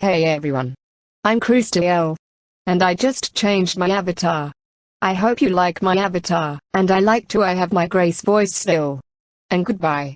Hey everyone. I'm Krustiel, And I just changed my avatar. I hope you like my avatar, and I like to I have my Grace voice still. And goodbye.